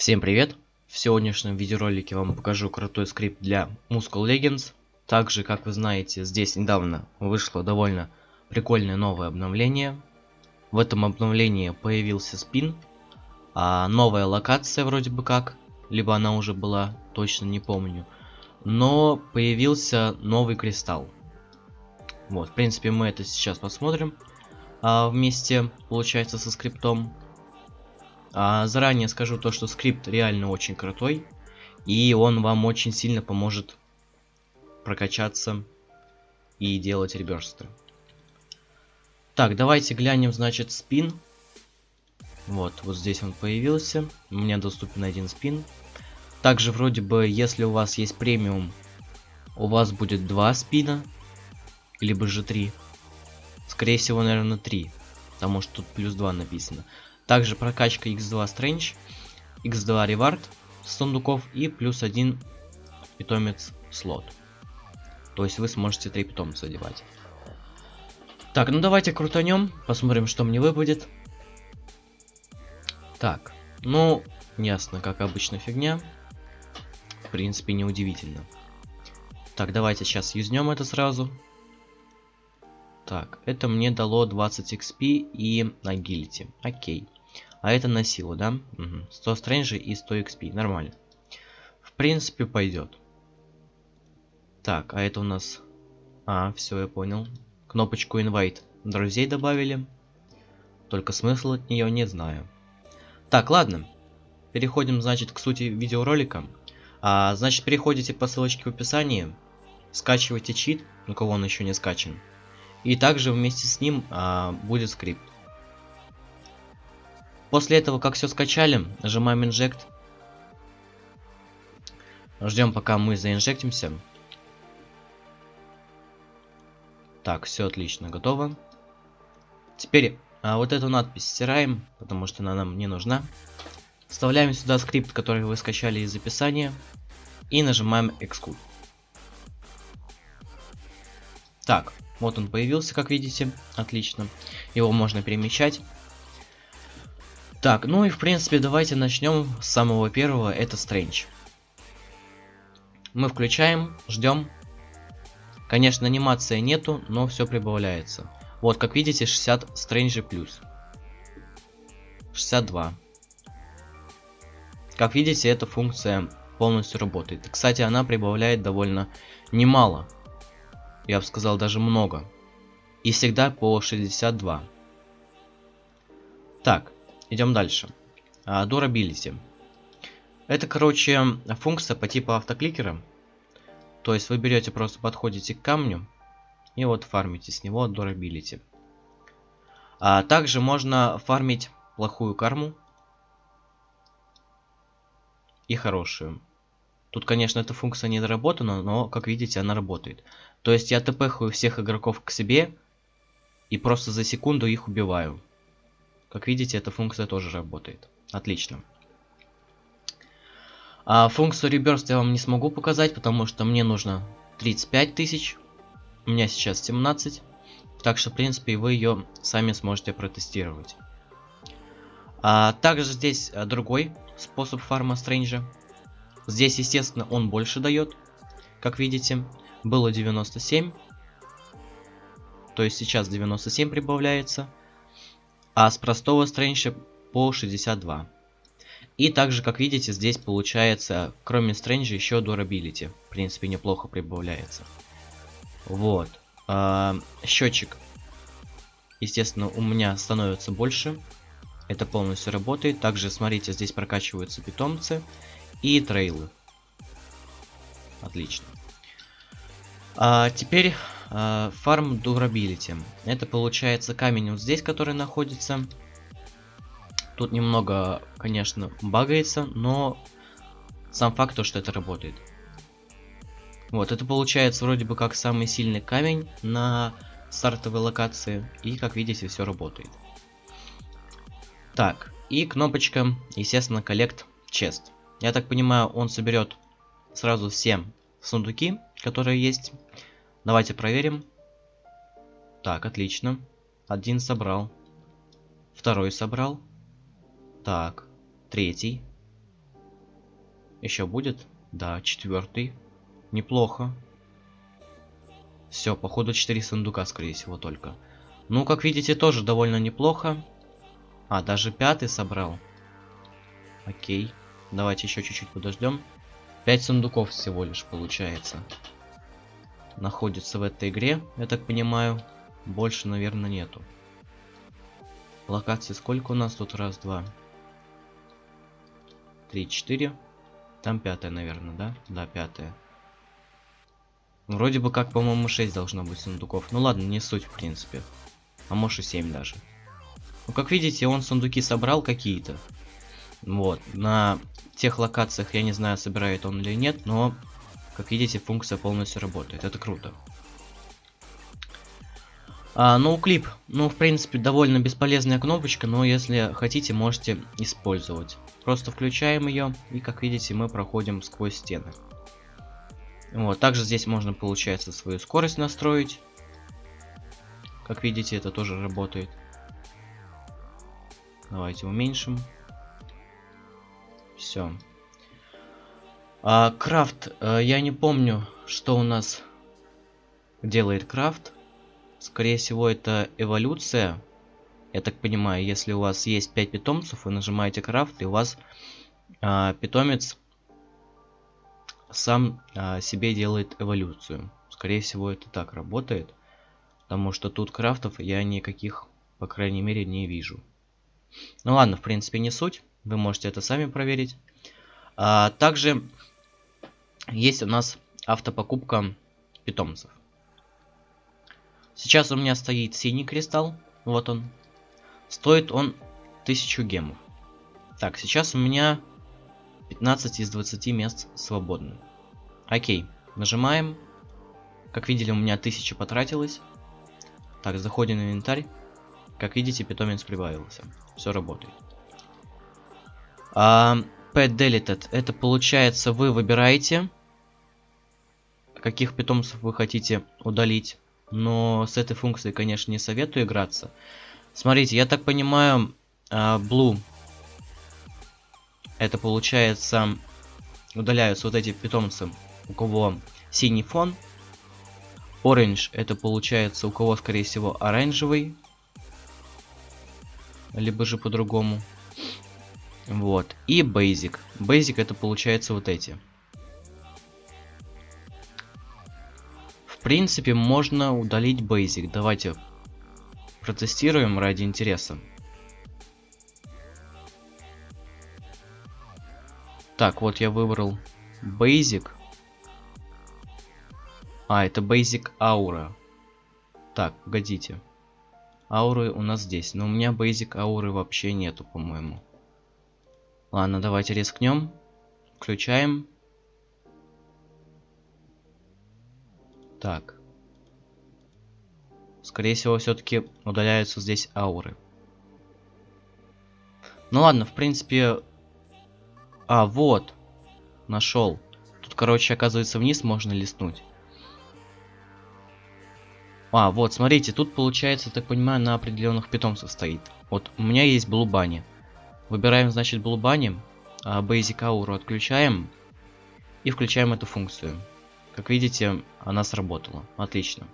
Всем привет! В сегодняшнем видеоролике вам покажу крутой скрипт для Muscle Legends. Также, как вы знаете, здесь недавно вышло довольно прикольное новое обновление. В этом обновлении появился спин, а новая локация вроде бы как, либо она уже была, точно не помню. Но появился новый кристалл. Вот, в принципе, мы это сейчас посмотрим а, вместе, получается, со скриптом. А, заранее скажу то, что скрипт реально очень крутой. И он вам очень сильно поможет прокачаться и делать реберсты. Так, давайте глянем, значит, спин. Вот, вот здесь он появился. У меня доступен один спин. Также, вроде бы, если у вас есть премиум, у вас будет два спина. Либо же три. Скорее всего, наверное, три. Потому что тут плюс 2 написано. Также прокачка x2 Strange, x2 Reward сундуков и плюс один питомец слот. То есть вы сможете три питомца одевать. Так, ну давайте крутанем, посмотрим, что мне выпадет. Так, ну, ясно, как обычно фигня. В принципе, неудивительно. Так, давайте сейчас юзнем это сразу. Так, это мне дало 20 XP и агилити. Окей. А это на силу, да? Угу. 100 стрэнджи и 100 XP. Нормально. В принципе, пойдет. Так, а это у нас... А, все, я понял. Кнопочку invite друзей добавили. Только смысл от нее не знаю. Так, ладно. Переходим, значит, к сути видеоролика. А, значит, переходите по ссылочке в описании. Скачивайте чит, у кого он еще не скачан. И также вместе с ним а, будет скрипт. После этого, как все скачали, нажимаем Inject. Ждем, пока мы заинжектимся. Так, все отлично, готово. Теперь а, вот эту надпись стираем, потому что она нам не нужна. Вставляем сюда скрипт, который вы скачали из описания. И нажимаем Execute. Так, вот он появился, как видите. Отлично. Его можно перемещать. Так, ну и в принципе давайте начнем с самого первого, это Стрэндж. Мы включаем, ждем. Конечно, анимации нету, но все прибавляется. Вот, как видите, 60 Стрэнджи плюс. 62. Как видите, эта функция полностью работает. Кстати, она прибавляет довольно немало. Я бы сказал, даже много. И всегда по 62. Так, Идем дальше. А, durability. Это, короче, функция по типу автокликера. То есть вы берете, просто подходите к камню и вот фармите с него durability. А также можно фармить плохую карму и хорошую. Тут, конечно, эта функция не доработана, но, как видите, она работает. То есть я тпхаю всех игроков к себе и просто за секунду их убиваю. Как видите, эта функция тоже работает. Отлично. А функцию Rebirth я вам не смогу показать, потому что мне нужно 35 тысяч. У меня сейчас 17. Так что, в принципе, вы ее сами сможете протестировать. А, также здесь а, другой способ фарма Стрэнджа. Здесь, естественно, он больше дает. Как видите, было 97. То есть сейчас 97 прибавляется а с простого стрэнджа по 62. И также, как видите, здесь получается, кроме стрэнджа, еще durability. В принципе, неплохо прибавляется. Вот. А, счетчик, естественно, у меня становится больше. Это полностью работает. Также, смотрите, здесь прокачиваются питомцы и трейлы. Отлично. А, теперь фарм uh, Durability. Это получается камень вот здесь, который находится. Тут немного, конечно, багается, но сам факт то, что это работает. Вот, это получается вроде бы как самый сильный камень на стартовой локации. И, как видите, все работает. Так, и кнопочка, естественно, Collect Chest. Я так понимаю, он соберет сразу все сундуки, которые есть. Давайте проверим. Так, отлично. Один собрал. Второй собрал. Так, третий. Еще будет? Да, четвертый. Неплохо. Все, походу 4 сундука, скорее всего, только. Ну, как видите, тоже довольно неплохо. А, даже пятый собрал. Окей. Давайте еще чуть-чуть подождем. 5 сундуков всего лишь получается. Находится в этой игре, я так понимаю. Больше, наверное, нету. Локации сколько у нас тут? Раз, два. Три, четыре. Там пятая, наверное, да? Да, пятая. Вроде бы как, по-моему, 6 должно быть сундуков. Ну ладно, не суть, в принципе. А может и 7 даже. Ну, как видите, он сундуки собрал какие-то. Вот. На тех локациях, я не знаю, собирает он или нет, но, как видите, функция полностью работает. Это круто. А, ну, клип, ну, в принципе, довольно бесполезная кнопочка, но если хотите, можете использовать. Просто включаем ее, и, как видите, мы проходим сквозь стены. Вот, также здесь можно, получается, свою скорость настроить. Как видите, это тоже работает. Давайте уменьшим. Все. А, крафт. А, я не помню, что у нас делает крафт. Скорее всего, это эволюция. Я так понимаю, если у вас есть 5 питомцев, вы нажимаете крафт, и у вас а, питомец сам а, себе делает эволюцию. Скорее всего, это так работает. Потому что тут крафтов я никаких, по крайней мере, не вижу. Ну ладно, в принципе, не суть. Вы можете это сами проверить. А, также есть у нас автопокупка питомцев. Сейчас у меня стоит синий кристалл. Вот он. Стоит он 1000 гемов. Так, сейчас у меня 15 из 20 мест свободны. Окей, нажимаем. Как видели, у меня 1000 потратилось. Так, заходим в инвентарь. Как видите, питомец прибавился. Все работает. А, pet deleted. Это получается, вы выбираете, каких питомцев вы хотите удалить. Но с этой функцией, конечно, не советую играться. Смотрите, я так понимаю, а, Blue это получается удаляются вот эти питомцы, у кого синий фон. Orange это получается у кого, скорее всего, оранжевый. Либо же по-другому. Вот. И Basic. Basic это получается вот эти. Принципе, можно удалить Basic. Давайте протестируем ради интереса. Так, вот я выбрал Basic. А, это Basic Aura. Так, погодите. Ауры у нас здесь. Но у меня Basic Ауры вообще нету, по-моему. Ладно, давайте рискнем. Включаем. Так. Скорее всего, все-таки удаляются здесь ауры. Ну ладно, в принципе, а, вот. Нашел. Тут, короче, оказывается, вниз можно листнуть. А, вот, смотрите, тут получается, так понимаю, на определенных питомцев стоит. Вот, у меня есть блубани. Выбираем, значит, блубани. А, Basic Aura отключаем. И включаем эту функцию. Как видите, она сработала. Отлично.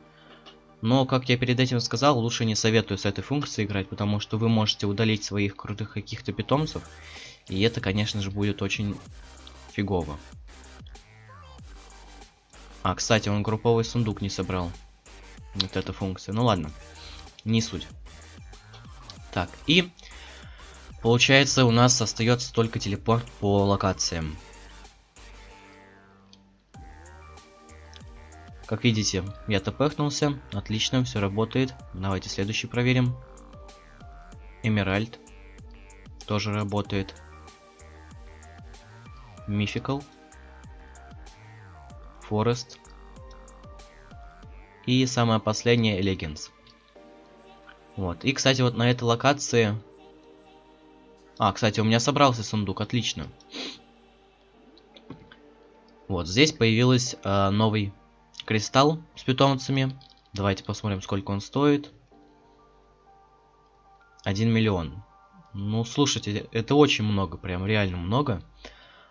Но, как я перед этим сказал, лучше не советую с этой функцией играть, потому что вы можете удалить своих крутых каких-то питомцев и это, конечно же, будет очень фигово. А, кстати, он групповой сундук не собрал. Вот эта функция. Ну ладно, не суть. Так, и получается у нас остается только телепорт по локациям. Как видите, я тпхнулся. Отлично, все работает. Давайте следующий проверим. Эмеральд. Тоже работает. Mythical, Forest и самое последнее Legends. Вот. И, кстати, вот на этой локации... А, кстати, у меня собрался сундук, отлично. Вот, здесь появился э, новый кристалл с питомцами. Давайте посмотрим, сколько он стоит. 1 миллион. Ну, слушайте, это очень много, прям реально много.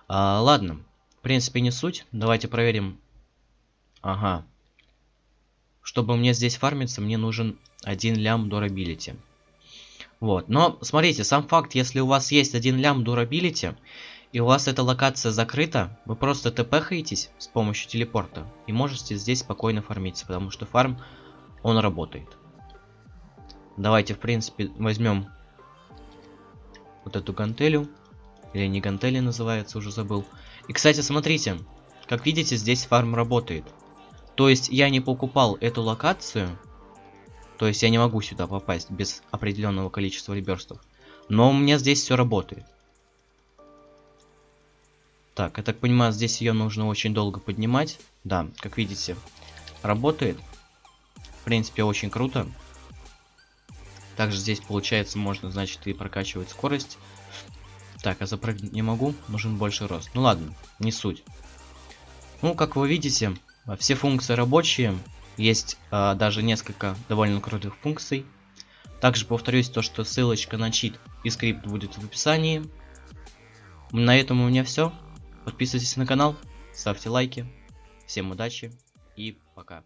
А, ладно, принципе, не суть. Давайте проверим. Ага. Чтобы мне здесь фармиться, мне нужен один лям durability. Вот. Но, смотрите, сам факт, если у вас есть один лям durability, и у вас эта локация закрыта, вы просто тпхаетесь с помощью телепорта и можете здесь спокойно фармиться, потому что фарм, он работает. Давайте, в принципе, возьмем вот эту гантелю. Или не гантели называется, уже забыл. И, кстати, смотрите. Как видите, здесь фарм работает. То есть я не покупал эту локацию. То есть я не могу сюда попасть без определенного количества реберстов. Но у меня здесь все работает. Так, я так понимаю, здесь ее нужно очень долго поднимать. Да, как видите, работает. В принципе, очень круто. Также здесь, получается, можно, значит, и прокачивать скорость. Так, я запрыгнуть не могу, нужен больше рост. Ну ладно, не суть. Ну, как вы видите, все функции рабочие. Есть а, даже несколько довольно крутых функций. Также повторюсь то, что ссылочка на чит и скрипт будет в описании. На этом у меня все. Подписывайтесь на канал, ставьте лайки. Всем удачи и пока.